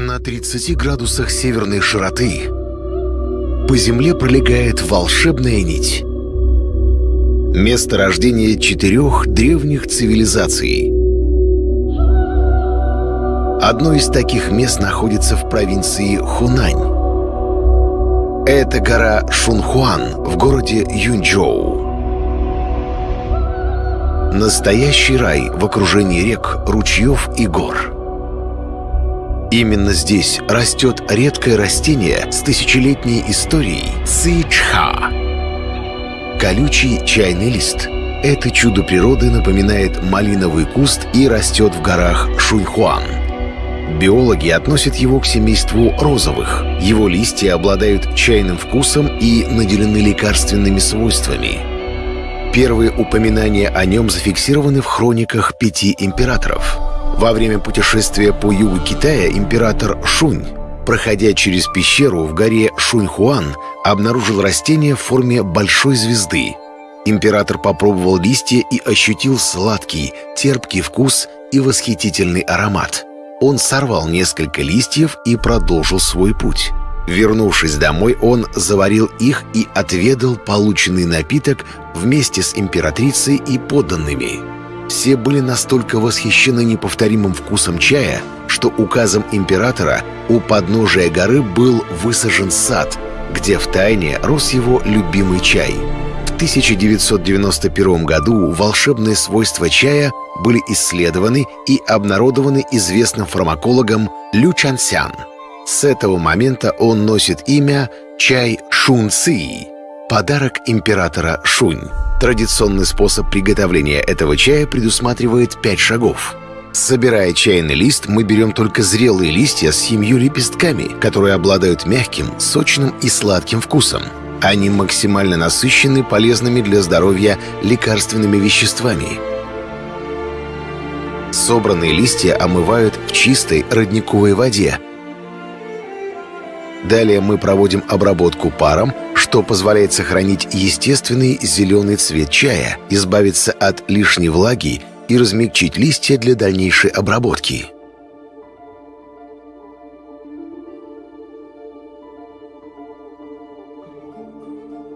На 30 градусах северной широты по земле пролегает волшебная нить. Место рождения четырех древних цивилизаций. Одно из таких мест находится в провинции Хунань. Это гора Шунхуан в городе Юнчжоу. Настоящий рай в окружении рек, ручьев и гор. Именно здесь растет редкое растение с тысячелетней историей цичха. Колючий чайный лист. Это чудо природы напоминает малиновый куст и растет в горах Шуньхуан. Биологи относят его к семейству розовых. Его листья обладают чайным вкусом и наделены лекарственными свойствами. Первые упоминания о нем зафиксированы в хрониках пяти императоров – во время путешествия по югу Китая император Шунь, проходя через пещеру в горе Шуньхуан, обнаружил растение в форме большой звезды. Император попробовал листья и ощутил сладкий, терпкий вкус и восхитительный аромат. Он сорвал несколько листьев и продолжил свой путь. Вернувшись домой, он заварил их и отведал полученный напиток вместе с императрицей и подданными. Все были настолько восхищены неповторимым вкусом чая, что указом императора у подножия горы был высажен сад, где в тайне рос его любимый чай. В 1991 году волшебные свойства чая были исследованы и обнародованы известным фармакологом Лю Чансян. С этого момента он носит имя чай Шун Ци, подарок императора Шунь. Традиционный способ приготовления этого чая предусматривает 5 шагов. Собирая чайный лист, мы берем только зрелые листья с семью лепестками, которые обладают мягким, сочным и сладким вкусом. Они максимально насыщены полезными для здоровья лекарственными веществами. Собранные листья омывают в чистой родниковой воде. Далее мы проводим обработку паром, что позволяет сохранить естественный зеленый цвет чая, избавиться от лишней влаги и размягчить листья для дальнейшей обработки.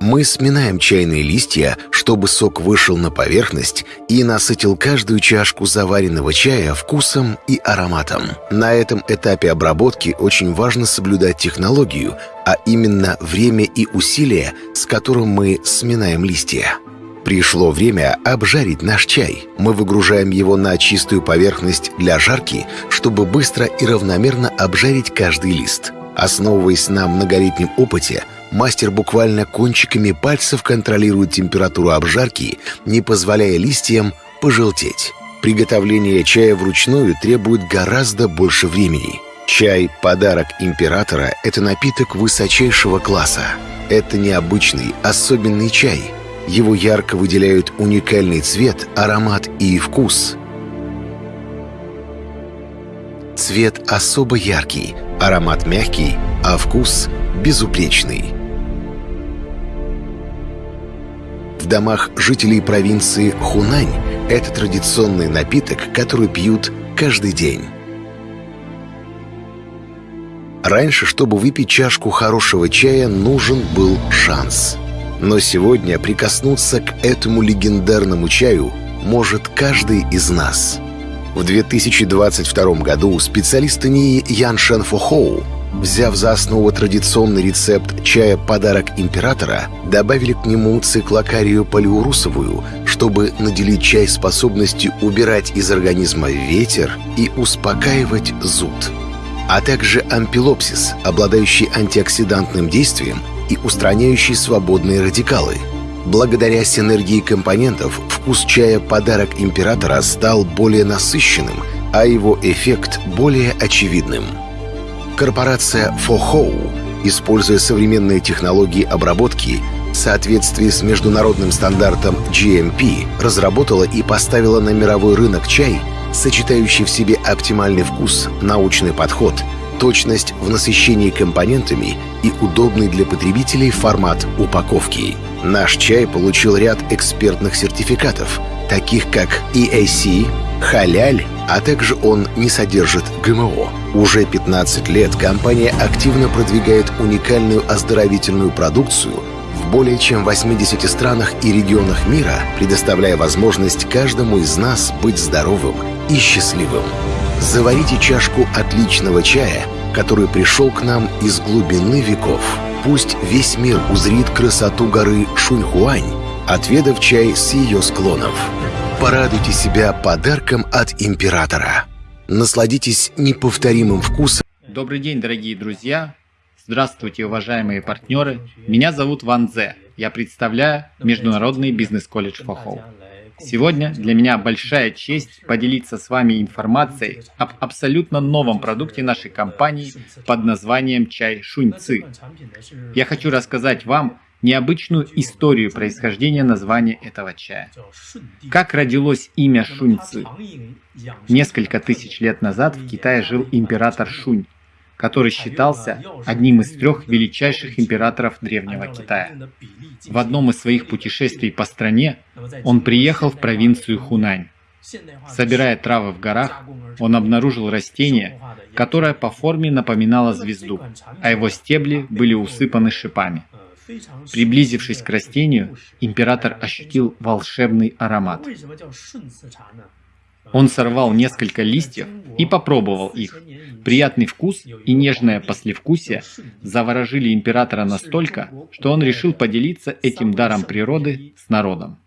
Мы сминаем чайные листья, чтобы сок вышел на поверхность и насытил каждую чашку заваренного чая вкусом и ароматом. На этом этапе обработки очень важно соблюдать технологию, а именно время и усилия, с которым мы сминаем листья. Пришло время обжарить наш чай. Мы выгружаем его на чистую поверхность для жарки, чтобы быстро и равномерно обжарить каждый лист. Основываясь на многолетнем опыте, мастер буквально кончиками пальцев контролирует температуру обжарки, не позволяя листьям пожелтеть. Приготовление чая вручную требует гораздо больше времени. Чай – подарок императора – это напиток высочайшего класса. Это необычный, особенный чай. Его ярко выделяют уникальный цвет, аромат и вкус. Цвет особо яркий, аромат мягкий, а вкус безупречный. В домах жителей провинции Хунань это традиционный напиток, который пьют каждый день. Раньше, чтобы выпить чашку хорошего чая, нужен был шанс. Но сегодня прикоснуться к этому легендарному чаю может каждый из нас. В 2022 году специалисты НИИ Ян Шен Фохоу Взяв за основу традиционный рецепт чая «Подарок императора», добавили к нему циклокарию полиурусовую, чтобы наделить чай способностью убирать из организма ветер и успокаивать зуд. А также ампилопсис, обладающий антиоксидантным действием и устраняющий свободные радикалы. Благодаря синергии компонентов вкус чая «Подарок императора» стал более насыщенным, а его эффект более очевидным – Корпорация Фохоу, используя современные технологии обработки, в соответствии с международным стандартом GMP, разработала и поставила на мировой рынок чай, сочетающий в себе оптимальный вкус, научный подход, точность в насыщении компонентами и удобный для потребителей формат упаковки. Наш чай получил ряд экспертных сертификатов, таких как EAC, халяль, а также он не содержит ГМО. Уже 15 лет компания активно продвигает уникальную оздоровительную продукцию в более чем 80 странах и регионах мира, предоставляя возможность каждому из нас быть здоровым и счастливым. Заварите чашку отличного чая, который пришел к нам из глубины веков. Пусть весь мир узрит красоту горы Шуньхуань, отведав чай с ее склонов. Порадуйте себя подарком от императора. Насладитесь неповторимым вкусом. Добрый день, дорогие друзья! Здравствуйте, уважаемые партнеры! Меня зовут Ван Зе. Я представляю Международный бизнес-колледж Фохоу. Сегодня для меня большая честь поделиться с вами информацией об абсолютно новом продукте нашей компании под названием чай шуньцы. Я хочу рассказать вам необычную историю происхождения названия этого чая. Как родилось имя шуньцы? Несколько тысяч лет назад в Китае жил император Шунь, который считался одним из трех величайших императоров Древнего Китая. В одном из своих путешествий по стране он приехал в провинцию Хунань. Собирая травы в горах, он обнаружил растение, которое по форме напоминало звезду, а его стебли были усыпаны шипами. Приблизившись к растению, император ощутил волшебный аромат. Он сорвал несколько листьев и попробовал их. Приятный вкус и нежное послевкусие заворожили императора настолько, что он решил поделиться этим даром природы с народом.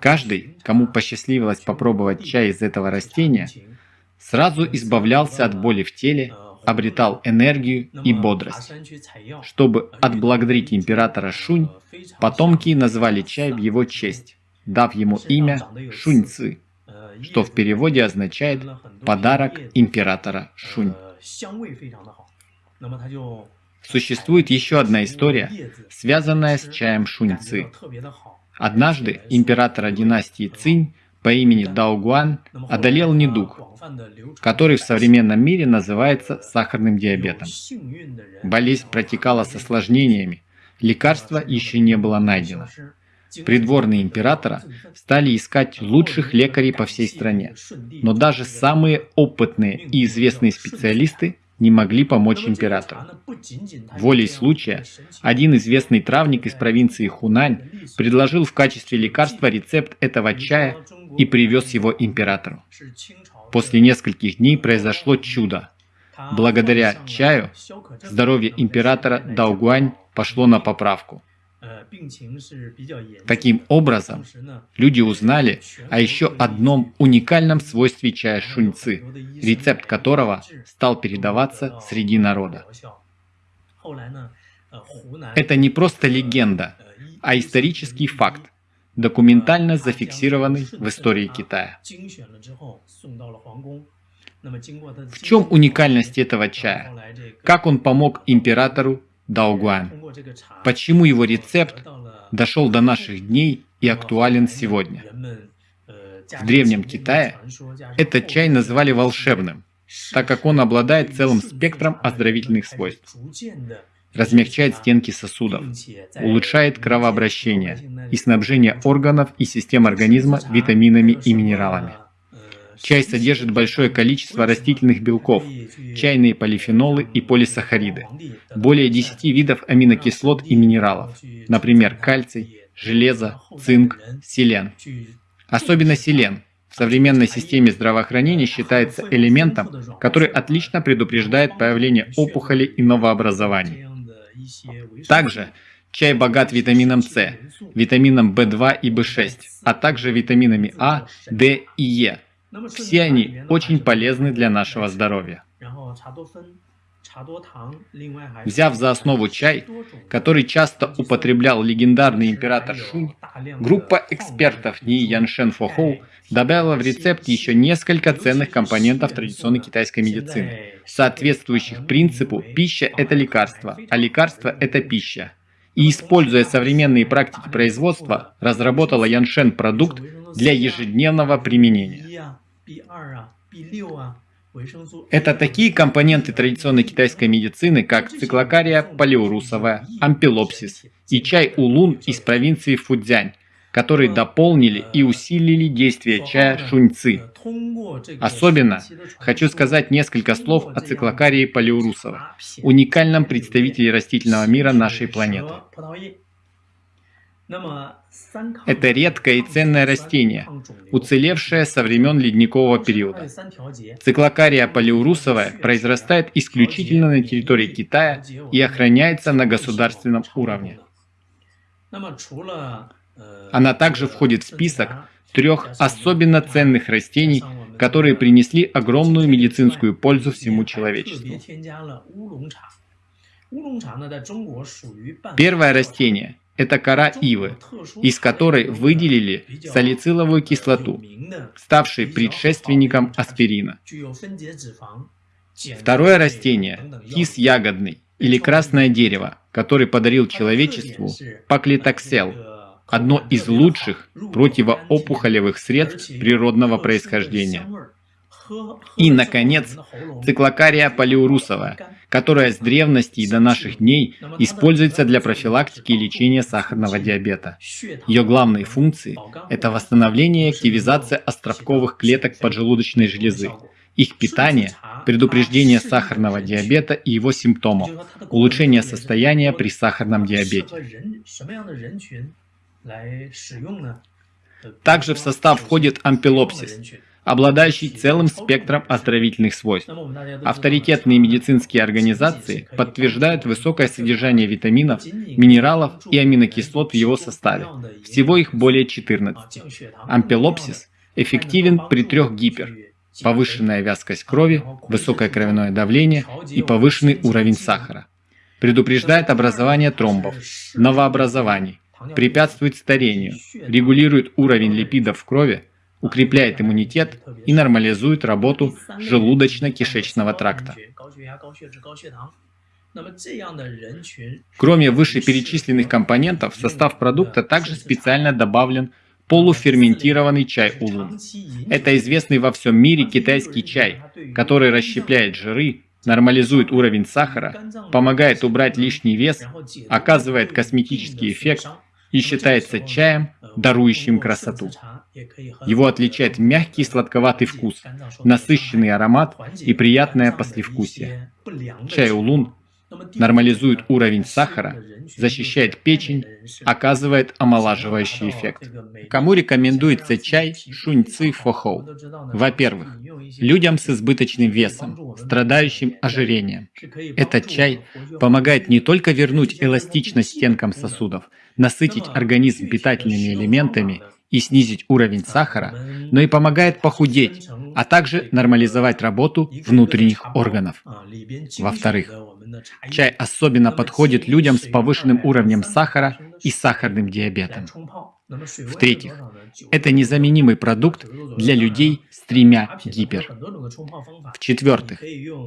Каждый, кому посчастливилось попробовать чай из этого растения, сразу избавлялся от боли в теле, обретал энергию и бодрость. Чтобы отблагодарить императора Шунь, потомки назвали чай в его честь, дав ему имя Шуньцы что в переводе означает «подарок императора Шунь». Существует еще одна история, связанная с чаем шуньцы. Однажды императора династии Цинь по имени Даогуан одолел недуг, который в современном мире называется сахарным диабетом. Болезнь протекала с осложнениями, лекарства еще не было найдено придворные императора стали искать лучших лекарей по всей стране. Но даже самые опытные и известные специалисты не могли помочь императору. Волей случая, один известный травник из провинции Хунань предложил в качестве лекарства рецепт этого чая и привез его императору. После нескольких дней произошло чудо. Благодаря чаю здоровье императора Даугуань пошло на поправку. Таким образом, люди узнали о еще одном уникальном свойстве чая шуньцы, рецепт которого стал передаваться среди народа. Это не просто легенда, а исторический факт, документально зафиксированный в истории Китая. В чем уникальность этого чая? Как он помог императору Даогуан. Почему его рецепт дошел до наших дней и актуален сегодня? В Древнем Китае этот чай называли волшебным, так как он обладает целым спектром оздоровительных свойств. Размягчает стенки сосудов, улучшает кровообращение и снабжение органов и систем организма витаминами и минералами. Чай содержит большое количество растительных белков, чайные полифенолы и полисахариды, более 10 видов аминокислот и минералов, например, кальций, железо, цинк, селен. Особенно селен в современной системе здравоохранения считается элементом, который отлично предупреждает появление опухолей и новообразований. Также чай богат витамином С, витамином В2 и В6, а также витаминами А, Д и Е, все они очень полезны для нашего здоровья. Взяв за основу чай, который часто употреблял легендарный император Шунь, группа экспертов Ни Яншен Фохоу добавила в рецепт еще несколько ценных компонентов традиционной китайской медицины, соответствующих принципу «пища – это лекарство, а лекарство – это пища». И, используя современные практики производства, разработала Яншен продукт для ежедневного применения. Это такие компоненты традиционной китайской медицины, как циклокария палеурусовая, ампилопсис и чай улун из провинции Фудзянь, которые дополнили и усилили действие чая шуньцы. Особенно хочу сказать несколько слов о циклокарии палеурусова, уникальном представителе растительного мира нашей планеты. Это редкое и ценное растение, уцелевшее со времен ледникового периода. Циклокария палеурусовая произрастает исключительно на территории Китая и охраняется на государственном уровне. Она также входит в список трех особенно ценных растений, которые принесли огромную медицинскую пользу всему человечеству. Первое растение – это кора ивы, из которой выделили салициловую кислоту, ставшей предшественником аспирина. Второе растение – кис ягодный или красное дерево, который подарил человечеству паклитоксел, одно из лучших противоопухолевых средств природного происхождения. И, наконец, циклокария палеурусовая, которая с древности и до наших дней используется для профилактики и лечения сахарного диабета. Ее главные функции – это восстановление и активизация островковых клеток поджелудочной железы, их питание, предупреждение сахарного диабета и его симптомов, улучшение состояния при сахарном диабете. Также в состав входит ампилопсис, обладающий целым спектром оздоровительных свойств. Авторитетные медицинские организации подтверждают высокое содержание витаминов, минералов и аминокислот в его составе. Всего их более 14. Ампилопсис эффективен при трех гипер – повышенная вязкость крови, высокое кровяное давление и повышенный уровень сахара. Предупреждает образование тромбов, новообразований, препятствует старению, регулирует уровень липидов в крови, укрепляет иммунитет и нормализует работу желудочно-кишечного тракта. Кроме вышеперечисленных компонентов, в состав продукта также специально добавлен полуферментированный чай улун. Это известный во всем мире китайский чай, который расщепляет жиры, нормализует уровень сахара, помогает убрать лишний вес, оказывает косметический эффект и считается чаем, дарующим красоту. Его отличает мягкий сладковатый вкус, насыщенный аромат и приятное послевкусие. Чай улун нормализует уровень сахара, защищает печень, оказывает омолаживающий эффект. Кому рекомендуется чай шуньцы фохоу? Во-первых, людям с избыточным весом, страдающим ожирением. Этот чай помогает не только вернуть эластичность стенкам сосудов, насытить организм питательными элементами и снизить уровень сахара, но и помогает похудеть, а также нормализовать работу внутренних органов. Во-вторых, чай особенно подходит людям с повышенным уровнем сахара и сахарным диабетом. В-третьих, это незаменимый продукт для людей с тремя гипер. В-четвертых,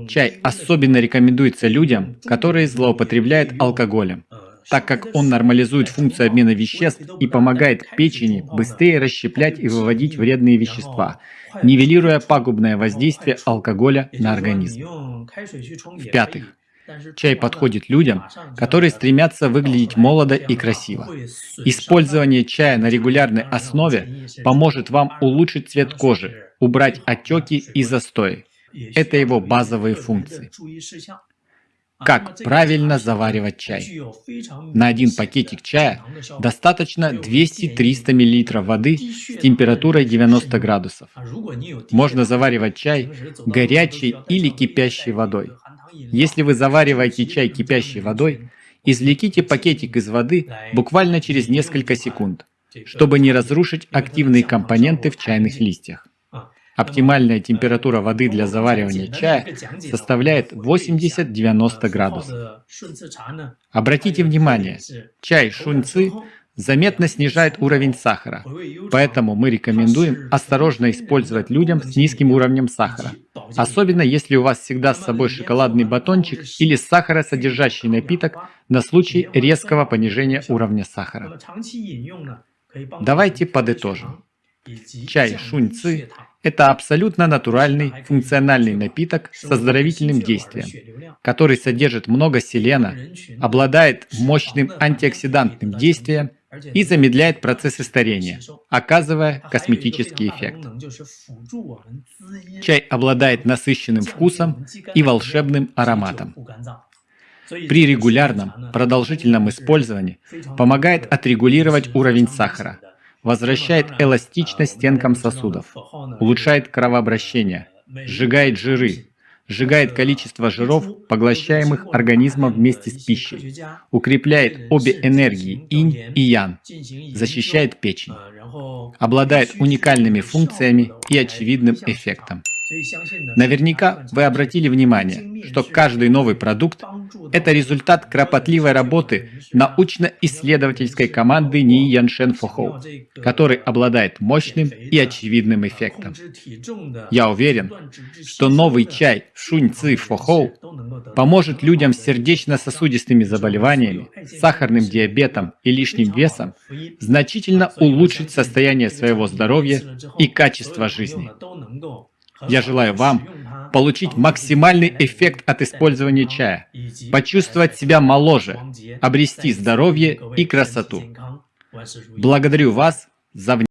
чай особенно рекомендуется людям, которые злоупотребляют алкоголем, так как он нормализует функцию обмена веществ и помогает печени быстрее расщеплять и выводить вредные вещества, нивелируя пагубное воздействие алкоголя на организм. В-пятых, Чай подходит людям, которые стремятся выглядеть молодо и красиво. Использование чая на регулярной основе поможет вам улучшить цвет кожи, убрать отеки и застои. Это его базовые функции. Как правильно заваривать чай? На один пакетик чая достаточно 200-300 мл воды с температурой 90 градусов. Можно заваривать чай горячей или кипящей водой. Если вы завариваете чай кипящей водой, извлеките пакетик из воды буквально через несколько секунд, чтобы не разрушить активные компоненты в чайных листьях. Оптимальная температура воды для заваривания чая составляет 80-90 градусов. Обратите внимание, чай шуньцы заметно снижает уровень сахара, поэтому мы рекомендуем осторожно использовать людям с низким уровнем сахара, особенно если у вас всегда с собой шоколадный батончик или сахаросодержащий напиток на случай резкого понижения уровня сахара. Давайте подытожим. Чай шуньцы это абсолютно натуральный, функциональный напиток с оздоровительным действием, который содержит много селена, обладает мощным антиоксидантным действием и замедляет процессы старения, оказывая косметический эффект. Чай обладает насыщенным вкусом и волшебным ароматом. При регулярном, продолжительном использовании помогает отрегулировать уровень сахара, возвращает эластичность стенкам сосудов, улучшает кровообращение, сжигает жиры, сжигает количество жиров, поглощаемых организмом вместе с пищей, укрепляет обе энергии инь и ян, защищает печень, обладает уникальными функциями и очевидным эффектом. Наверняка вы обратили внимание, что каждый новый продукт – это результат кропотливой работы научно-исследовательской команды Ни Яншен Фохоу, который обладает мощным и очевидным эффектом. Я уверен, что новый чай Шунь Ци Фохоу поможет людям с сердечно-сосудистыми заболеваниями, сахарным диабетом и лишним весом значительно улучшить состояние своего здоровья и качество жизни. Я желаю вам получить максимальный эффект от использования чая, почувствовать себя моложе, обрести здоровье и красоту. Благодарю вас за внимание.